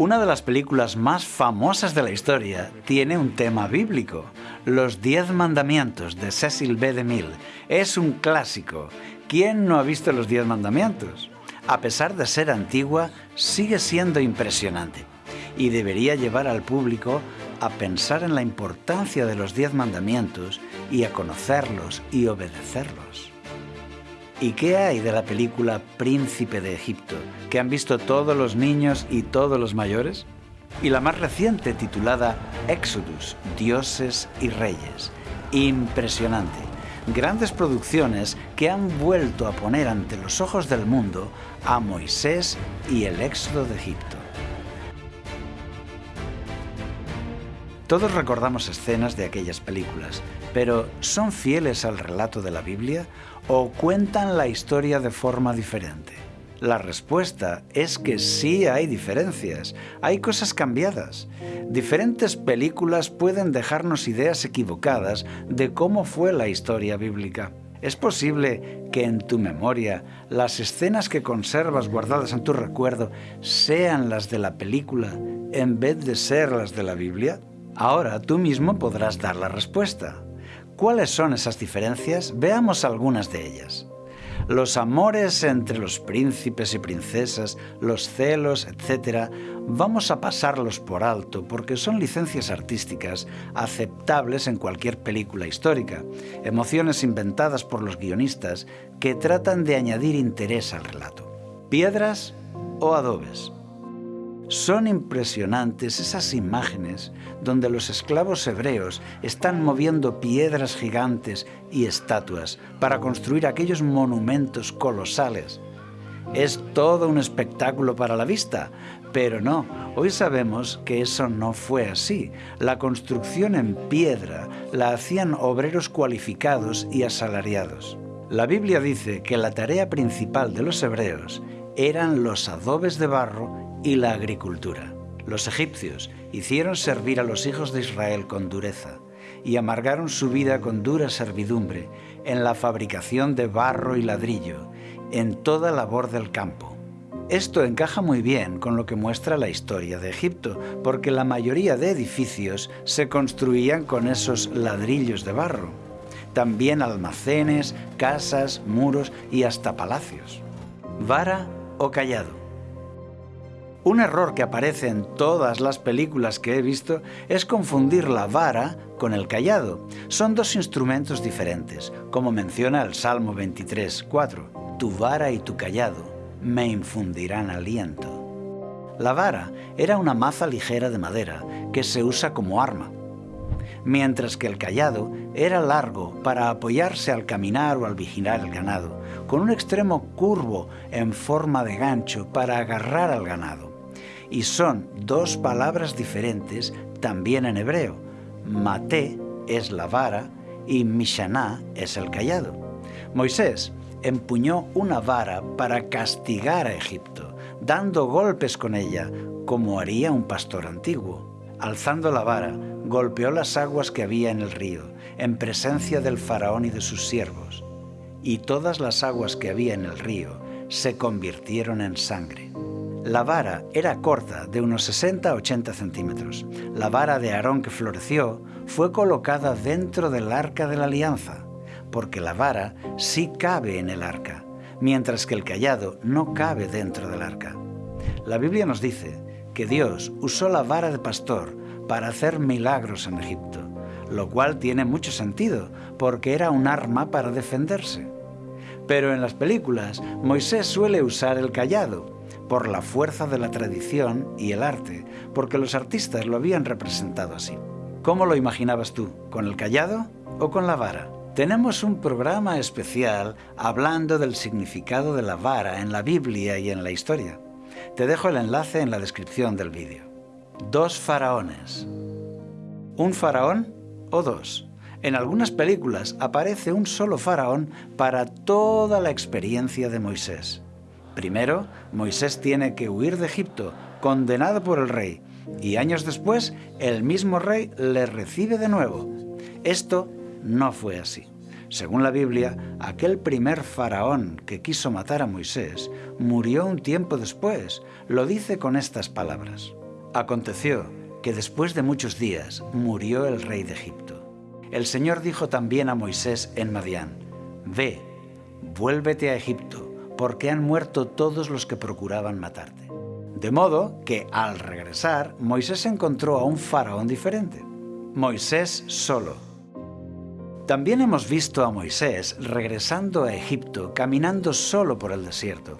Una de las películas más famosas de la historia tiene un tema bíblico. Los Diez Mandamientos de Cecil B. DeMille es un clásico. ¿Quién no ha visto los Diez Mandamientos? A pesar de ser antigua, sigue siendo impresionante y debería llevar al público a pensar en la importancia de los Diez Mandamientos y a conocerlos y obedecerlos. ¿Y qué hay de la película Príncipe de Egipto, que han visto todos los niños y todos los mayores? Y la más reciente titulada Exodus, Dioses y Reyes. Impresionante. Grandes producciones que han vuelto a poner ante los ojos del mundo a Moisés y el éxodo de Egipto. Todos recordamos escenas de aquellas películas, pero ¿son fieles al relato de la Biblia o cuentan la historia de forma diferente? La respuesta es que sí hay diferencias, hay cosas cambiadas. Diferentes películas pueden dejarnos ideas equivocadas de cómo fue la historia bíblica. ¿Es posible que en tu memoria las escenas que conservas guardadas en tu recuerdo sean las de la película en vez de ser las de la Biblia? Ahora tú mismo podrás dar la respuesta. ¿Cuáles son esas diferencias? Veamos algunas de ellas. Los amores entre los príncipes y princesas, los celos, etc., vamos a pasarlos por alto porque son licencias artísticas aceptables en cualquier película histórica, emociones inventadas por los guionistas que tratan de añadir interés al relato. ¿Piedras o adobes? Son impresionantes esas imágenes donde los esclavos hebreos están moviendo piedras gigantes y estatuas para construir aquellos monumentos colosales. Es todo un espectáculo para la vista, pero no, hoy sabemos que eso no fue así. La construcción en piedra la hacían obreros cualificados y asalariados. La Biblia dice que la tarea principal de los hebreos eran los adobes de barro y la agricultura. Los egipcios hicieron servir a los hijos de Israel con dureza y amargaron su vida con dura servidumbre en la fabricación de barro y ladrillo, en toda labor del campo. Esto encaja muy bien con lo que muestra la historia de Egipto, porque la mayoría de edificios se construían con esos ladrillos de barro. También almacenes, casas, muros y hasta palacios. Vara o callado. Un error que aparece en todas las películas que he visto es confundir la vara con el callado. Son dos instrumentos diferentes, como menciona el Salmo 23, 4. Tu vara y tu callado me infundirán aliento. La vara era una maza ligera de madera que se usa como arma, mientras que el callado era largo para apoyarse al caminar o al vigilar el ganado, con un extremo curvo en forma de gancho para agarrar al ganado y son dos palabras diferentes también en hebreo. Mate es la vara y Mishaná es el callado. Moisés empuñó una vara para castigar a Egipto, dando golpes con ella, como haría un pastor antiguo. Alzando la vara, golpeó las aguas que había en el río, en presencia del faraón y de sus siervos, y todas las aguas que había en el río se convirtieron en sangre. La vara era corta, de unos 60-80 centímetros. La vara de Aarón que floreció fue colocada dentro del arca de la alianza, porque la vara sí cabe en el arca, mientras que el callado no cabe dentro del arca. La Biblia nos dice que Dios usó la vara de pastor para hacer milagros en Egipto, lo cual tiene mucho sentido, porque era un arma para defenderse. Pero en las películas, Moisés suele usar el callado, por la fuerza de la tradición y el arte, porque los artistas lo habían representado así. ¿Cómo lo imaginabas tú? ¿Con el callado o con la vara? Tenemos un programa especial hablando del significado de la vara en la Biblia y en la historia. Te dejo el enlace en la descripción del vídeo. Dos faraones. ¿Un faraón o dos? En algunas películas aparece un solo faraón para toda la experiencia de Moisés. Primero, Moisés tiene que huir de Egipto, condenado por el rey, y años después el mismo rey le recibe de nuevo. Esto no fue así. Según la Biblia, aquel primer faraón que quiso matar a Moisés murió un tiempo después. Lo dice con estas palabras. Aconteció que después de muchos días murió el rey de Egipto. El Señor dijo también a Moisés en Madián, Ve, vuélvete a Egipto, porque han muerto todos los que procuraban matarte. De modo que al regresar, Moisés encontró a un faraón diferente. Moisés solo. También hemos visto a Moisés regresando a Egipto, caminando solo por el desierto.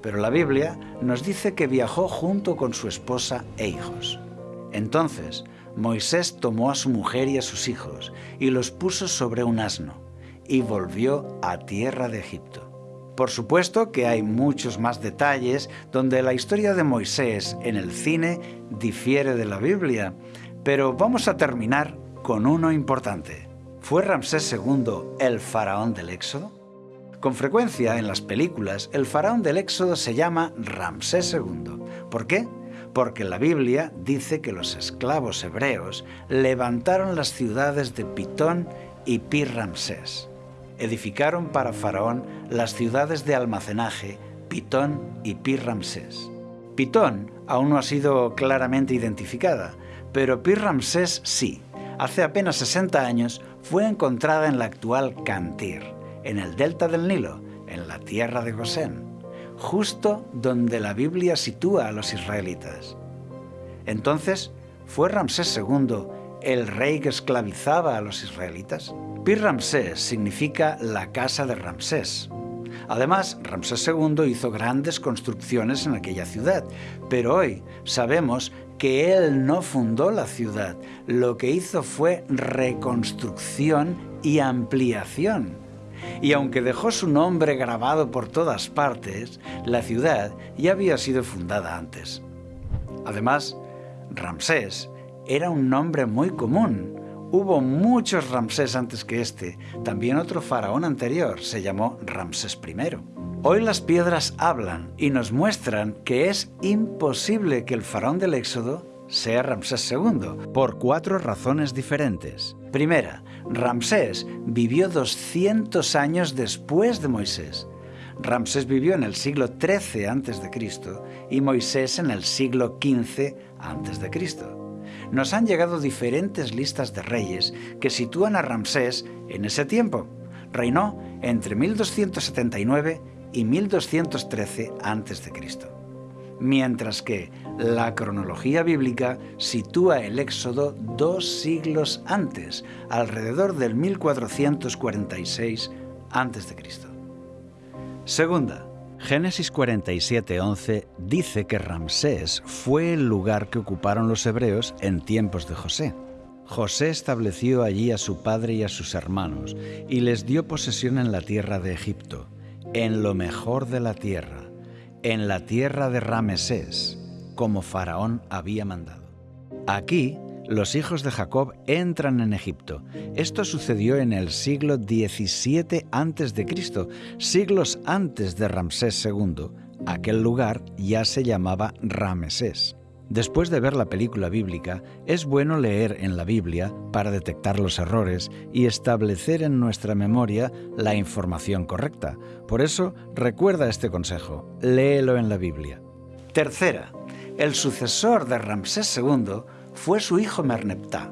Pero la Biblia nos dice que viajó junto con su esposa e hijos. Entonces, Moisés tomó a su mujer y a sus hijos y los puso sobre un asno y volvió a tierra de Egipto. Por supuesto que hay muchos más detalles donde la historia de Moisés en el cine difiere de la Biblia, pero vamos a terminar con uno importante. ¿Fue Ramsés II el faraón del Éxodo? Con frecuencia en las películas el faraón del Éxodo se llama Ramsés II. ¿Por qué? Porque la Biblia dice que los esclavos hebreos levantaron las ciudades de Pitón y Pir Ramsés edificaron para Faraón las ciudades de almacenaje Pitón y Pir-Ramsés. Pitón aún no ha sido claramente identificada, pero Pir-Ramsés sí. Hace apenas 60 años fue encontrada en la actual Cantir, en el delta del Nilo, en la tierra de Gosén, justo donde la Biblia sitúa a los israelitas. Entonces, ¿fue Ramsés II el rey que esclavizaba a los israelitas? Pir Ramsés significa la casa de Ramsés. Además, Ramsés II hizo grandes construcciones en aquella ciudad, pero hoy sabemos que él no fundó la ciudad, lo que hizo fue reconstrucción y ampliación. Y aunque dejó su nombre grabado por todas partes, la ciudad ya había sido fundada antes. Además, Ramsés era un nombre muy común, Hubo muchos Ramsés antes que este. También otro faraón anterior se llamó Ramsés I. Hoy las piedras hablan y nos muestran que es imposible que el faraón del Éxodo sea Ramsés II, por cuatro razones diferentes. Primera, Ramsés vivió 200 años después de Moisés. Ramsés vivió en el siglo XIII a.C. y Moisés en el siglo XV a.C nos han llegado diferentes listas de reyes que sitúan a Ramsés en ese tiempo. Reinó entre 1279 y 1213 a.C. Mientras que la cronología bíblica sitúa el éxodo dos siglos antes, alrededor del 1446 a.C. Segunda, Génesis 47:11 dice que Ramsés fue el lugar que ocuparon los hebreos en tiempos de José. José estableció allí a su padre y a sus hermanos y les dio posesión en la tierra de Egipto, en lo mejor de la tierra, en la tierra de Ramesés, como Faraón había mandado. Aquí los hijos de Jacob entran en Egipto. Esto sucedió en el siglo XVII a.C., siglos antes de Ramsés II. Aquel lugar ya se llamaba Ramesés. Después de ver la película bíblica, es bueno leer en la Biblia para detectar los errores y establecer en nuestra memoria la información correcta. Por eso, recuerda este consejo, léelo en la Biblia. Tercera, el sucesor de Ramsés II fue su hijo Merneptah,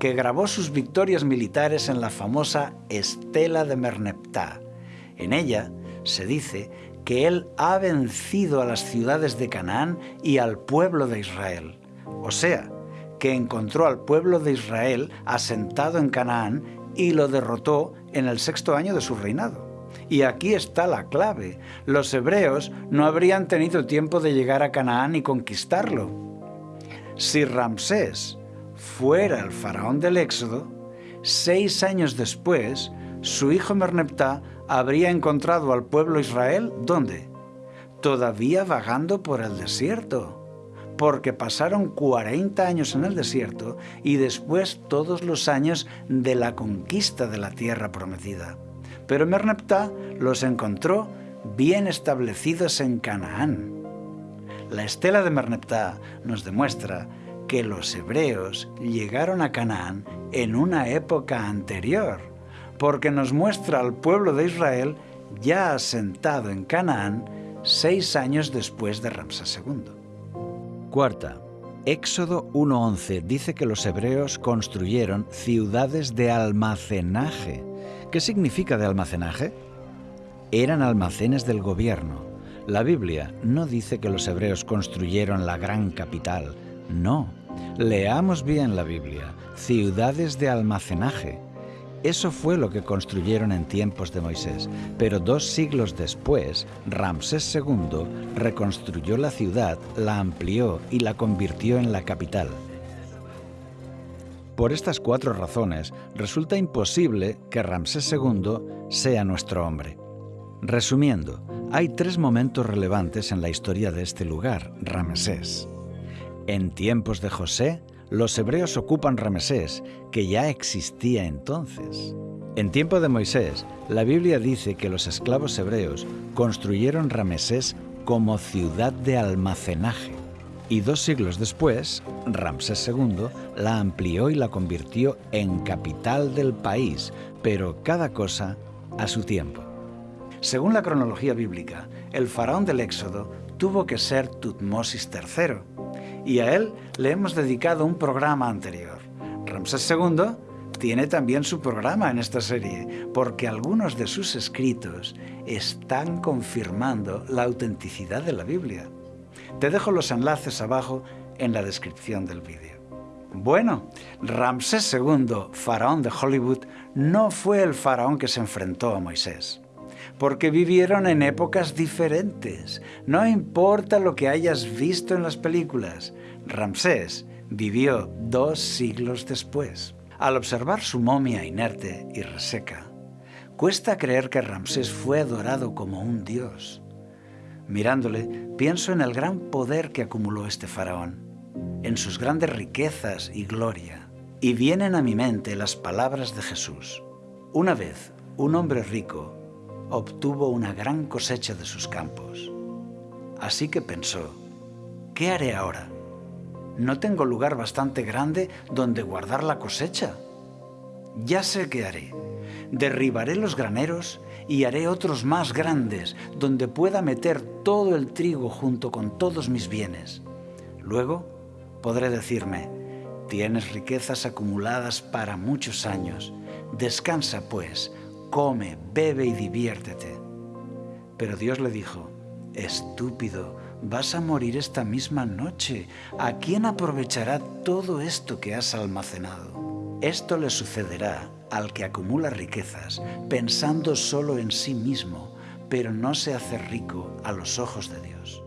que grabó sus victorias militares en la famosa Estela de Merneptah. En ella se dice que él ha vencido a las ciudades de Canaán y al pueblo de Israel. O sea, que encontró al pueblo de Israel asentado en Canaán y lo derrotó en el sexto año de su reinado. Y aquí está la clave. Los hebreos no habrían tenido tiempo de llegar a Canaán y conquistarlo. Si Ramsés fuera el faraón del Éxodo, seis años después, su hijo Merneptah habría encontrado al pueblo Israel, ¿dónde? Todavía vagando por el desierto, porque pasaron 40 años en el desierto y después todos los años de la conquista de la tierra prometida. Pero Merneptah los encontró bien establecidos en Canaán. La estela de Merneptah nos demuestra que los hebreos llegaron a Canaán en una época anterior, porque nos muestra al pueblo de Israel ya asentado en Canaán seis años después de Ramsés II. Cuarta, Éxodo 1.11 dice que los hebreos construyeron ciudades de almacenaje. ¿Qué significa de almacenaje? Eran almacenes del gobierno. La Biblia no dice que los hebreos construyeron la gran capital. No. Leamos bien la Biblia. Ciudades de almacenaje. Eso fue lo que construyeron en tiempos de Moisés, pero dos siglos después, Ramsés II reconstruyó la ciudad, la amplió y la convirtió en la capital. Por estas cuatro razones, resulta imposible que Ramsés II sea nuestro hombre. Resumiendo, hay tres momentos relevantes en la historia de este lugar, Ramsés. En tiempos de José, los hebreos ocupan Ramesés, que ya existía entonces. En tiempo de Moisés, la Biblia dice que los esclavos hebreos construyeron Ramesés como ciudad de almacenaje. Y dos siglos después, Ramsés II la amplió y la convirtió en capital del país, pero cada cosa a su tiempo. Según la cronología bíblica, el faraón del Éxodo tuvo que ser Tutmosis III, y a él le hemos dedicado un programa anterior. Ramsés II tiene también su programa en esta serie, porque algunos de sus escritos están confirmando la autenticidad de la Biblia. Te dejo los enlaces abajo en la descripción del vídeo. Bueno, Ramsés II, faraón de Hollywood, no fue el faraón que se enfrentó a Moisés porque vivieron en épocas diferentes. No importa lo que hayas visto en las películas, Ramsés vivió dos siglos después. Al observar su momia inerte y reseca, cuesta creer que Ramsés fue adorado como un dios. Mirándole, pienso en el gran poder que acumuló este faraón, en sus grandes riquezas y gloria, y vienen a mi mente las palabras de Jesús. Una vez, un hombre rico obtuvo una gran cosecha de sus campos. Así que pensó, ¿qué haré ahora? ¿No tengo lugar bastante grande donde guardar la cosecha? Ya sé qué haré. Derribaré los graneros y haré otros más grandes, donde pueda meter todo el trigo junto con todos mis bienes. Luego podré decirme, tienes riquezas acumuladas para muchos años. Descansa, pues, come, bebe y diviértete. Pero Dios le dijo, estúpido, vas a morir esta misma noche. ¿A quién aprovechará todo esto que has almacenado? Esto le sucederá al que acumula riquezas pensando solo en sí mismo, pero no se hace rico a los ojos de Dios.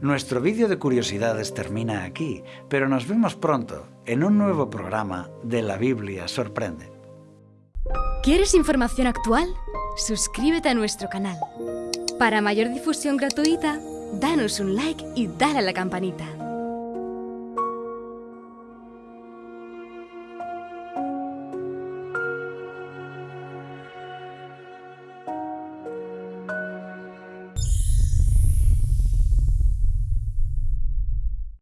Nuestro vídeo de curiosidades termina aquí, pero nos vemos pronto en un nuevo programa de La Biblia Sorprende. ¿Quieres información actual? Suscríbete a nuestro canal. Para mayor difusión gratuita, danos un like y dale a la campanita.